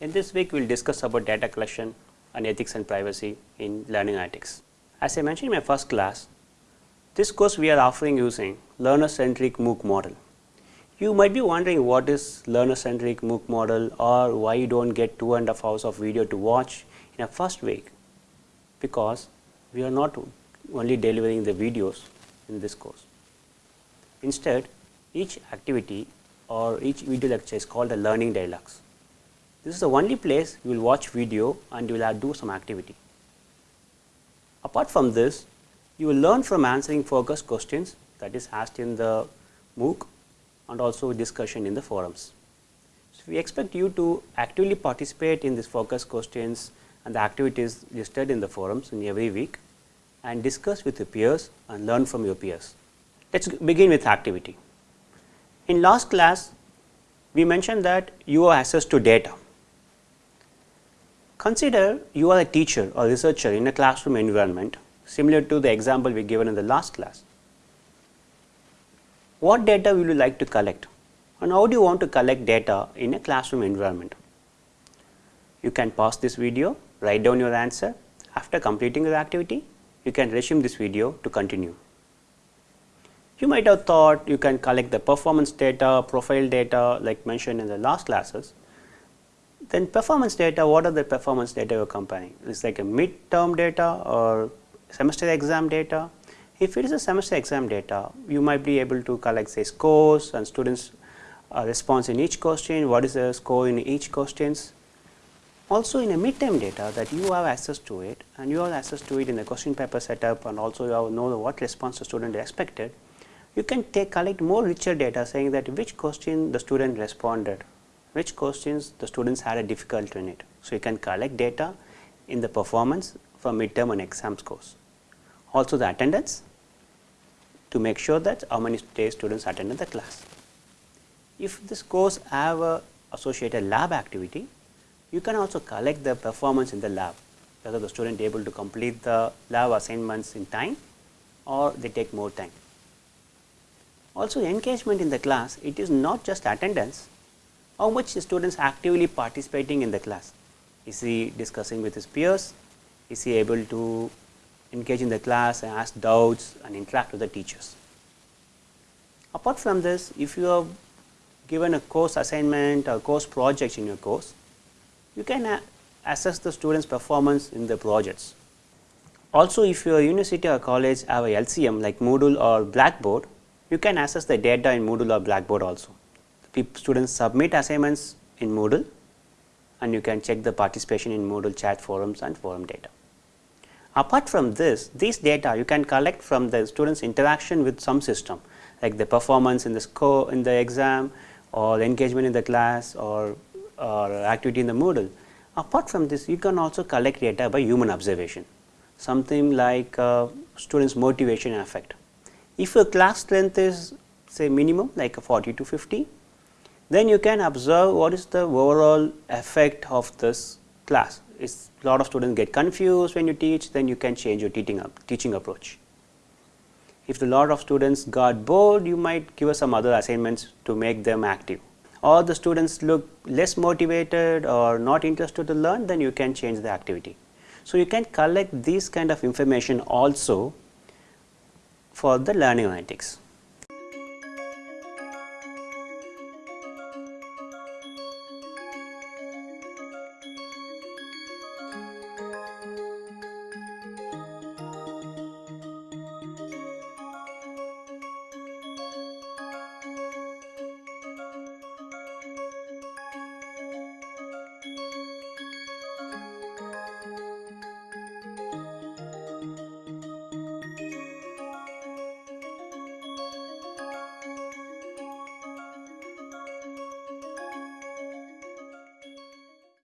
In this week, we will discuss about data collection and ethics and privacy in learning analytics. As I mentioned in my first class, this course we are offering using learner centric MOOC model. You might be wondering what is learner centric MOOC model or why you do not get two and a half hours of video to watch in a first week because we are not only delivering the videos in this course. Instead, each activity or each video lecture is called a learning dialogues. This is the only place you will watch video and you will do some activity. Apart from this, you will learn from answering focus questions that is asked in the MOOC and also discussion in the forums. So, we expect you to actively participate in these focus questions and the activities listed in the forums in every week and discuss with your peers and learn from your peers. Let us begin with activity. In last class, we mentioned that you have access to data. Consider you are a teacher or researcher in a classroom environment similar to the example we given in the last class. What data will you like to collect and how do you want to collect data in a classroom environment? You can pause this video, write down your answer. After completing your activity, you can resume this video to continue. You might have thought you can collect the performance data, profile data like mentioned in the last classes. Then performance data, what are the performance data you are comparing? It's like a mid-term data or semester exam data. If it is a semester exam data, you might be able to collect say scores and students uh, response in each question, what is the score in each questions. Also in a midterm data that you have access to it and you have access to it in the question paper setup and also you have know what response the student expected, you can take collect more richer data saying that which question the student responded, which questions the students had a difficulty in it. So, you can collect data in the performance for midterm and exam scores. Also the attendance to make sure that how many days students attended the class. If this course have a associated lab activity, you can also collect the performance in the lab, whether the student able to complete the lab assignments in time or they take more time. Also engagement in the class, it is not just attendance, how much the students actively participating in the class. Is he discussing with his peers? Is he able to engage in the class and ask doubts and interact with the teachers? Apart from this, if you have given a course assignment or course project in your course, you can assess the students performance in the projects. Also, if your university or college have a LCM like Moodle or Blackboard, you can access the data in Moodle or Blackboard also. Students submit assignments in Moodle and you can check the participation in Moodle chat forums and forum data. Apart from this, these data you can collect from the students interaction with some system like the performance in the score in the exam or the engagement in the class or, or activity in the Moodle. Apart from this, you can also collect data by human observation, something like uh, students motivation and affect. If your class strength is say minimum like 40 to 50, then you can observe what is the overall effect of this class. Is a lot of students get confused when you teach, then you can change your teaching, teaching approach. If a lot of students got bored, you might give us some other assignments to make them active. Or the students look less motivated or not interested to learn, then you can change the activity. So, you can collect these kind of information also for the learning analytics.